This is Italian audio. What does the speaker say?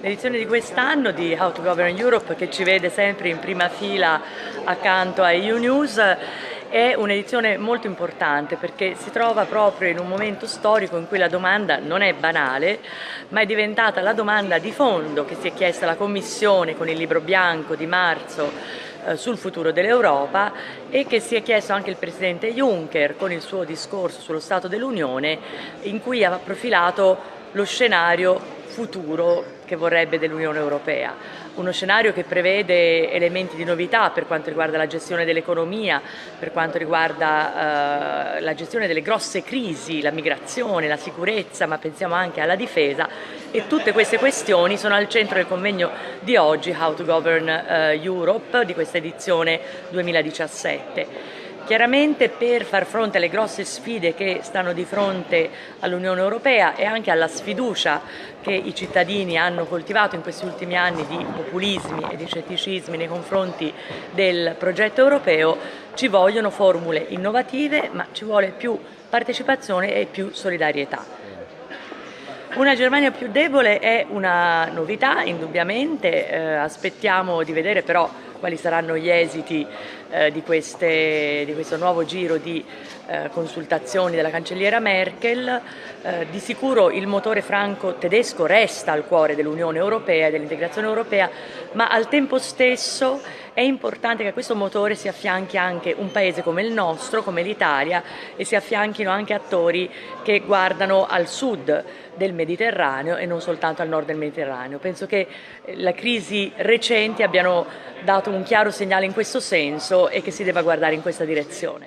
L'edizione di quest'anno di How to Govern Europe, che ci vede sempre in prima fila accanto a EU News, è un'edizione molto importante perché si trova proprio in un momento storico in cui la domanda non è banale, ma è diventata la domanda di fondo che si è chiesta la Commissione con il libro bianco di marzo eh, sul futuro dell'Europa e che si è chiesto anche il Presidente Juncker con il suo discorso sullo Stato dell'Unione in cui ha profilato lo scenario futuro che vorrebbe dell'Unione Europea. Uno scenario che prevede elementi di novità per quanto riguarda la gestione dell'economia, per quanto riguarda eh, la gestione delle grosse crisi, la migrazione, la sicurezza, ma pensiamo anche alla difesa e tutte queste questioni sono al centro del convegno di oggi How to Govern eh, Europe di questa edizione 2017. Chiaramente per far fronte alle grosse sfide che stanno di fronte all'Unione Europea e anche alla sfiducia che i cittadini hanno coltivato in questi ultimi anni di populismi e di scetticismi nei confronti del progetto europeo, ci vogliono formule innovative ma ci vuole più partecipazione e più solidarietà. Una Germania più debole è una novità, indubbiamente, eh, aspettiamo di vedere però quali saranno gli esiti eh, di, queste, di, questo nuovo giro di eh, consultazioni della cancelliera Merkel. Eh, di sicuro il motore franco-tedesco resta al cuore dell'Unione Europea e dell'integrazione europea, ma al tempo stesso è importante che a questo motore si affianchi anche un paese come il nostro, come l'Italia, e si affianchino anche attori che guardano al sud del Mediterraneo e non soltanto al nord del Mediterraneo. Penso che le crisi recenti abbiano dato un chiaro segnale in questo senso e che si debba guardare in questa direzione.